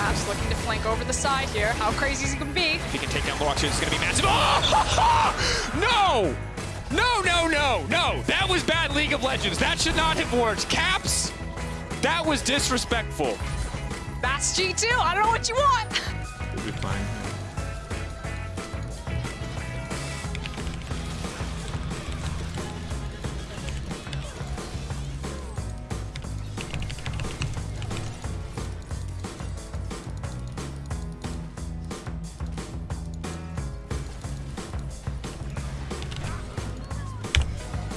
Maps looking to flank over the side here. How crazy is he gonna be? If he can take down Lorax, it's going to be massive. Oh! no! No, no, no, no. That was bad League of Legends. That should not have worked. Caps, that was disrespectful. That's G2. I don't know what you want. We'll be fine.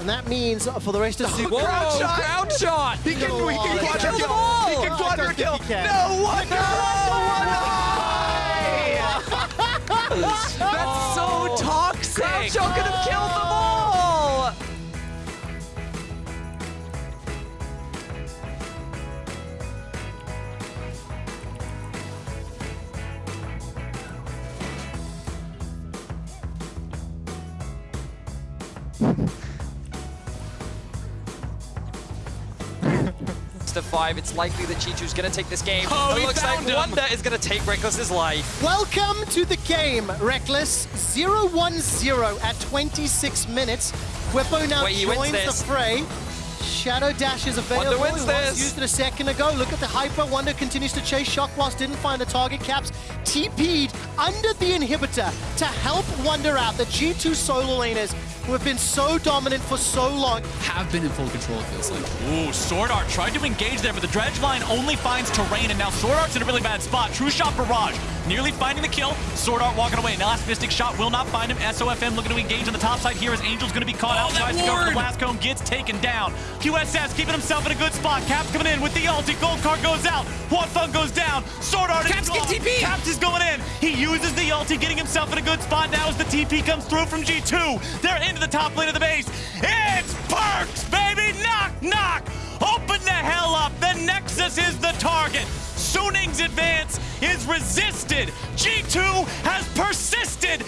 And that means uh, for the rest of Super Whoa, ground shot. He can, No, he can he can quadra kill kill. them all. He can I don't quadra kill. he can. No wonder. That's so toxic. Groucho could have killed them to five, it's likely that G2's gonna take this game. Oh, it he looks like him. Wunder is gonna take Reckless's life. Welcome to the game, Reckless. 0-1-0 at 26 26 Whippo now Wait, joins the fray. Shadow Dash is available. Wunder wins He once this. used it a second ago. Look at the hyper. Wunder continues to chase. Shock Blast didn't find the target. Caps TP'd under the inhibitor to help Wunder out. The G2 solo laners who have been so dominant for so long. have been in full control, it feels like. Ooh, Sword Art tried to engage there, but the dredge line only finds terrain, and now Sword Art's in a really bad spot. True shot barrage, nearly finding the kill. Sword Art walking away. Now last Mystic shot will not find him. SOFM looking to engage on the top side here as Angel's going to be caught Oh, out. that Tries to go for the ward! blast cone, gets taken down. QSS keeping himself in a good spot. Caps coming in with the ulti. Gold card goes out. Feng goes down. Sword Art Caps is get. TP. Caps is going in. He uses the ulti, getting himself in a good spot now as the TP comes through from G2. They're into the top lane of the base. It's Perkz, baby! Knock, knock! Open the hell up! The Nexus is the target! Suning's advance is resisted! G2 has persisted,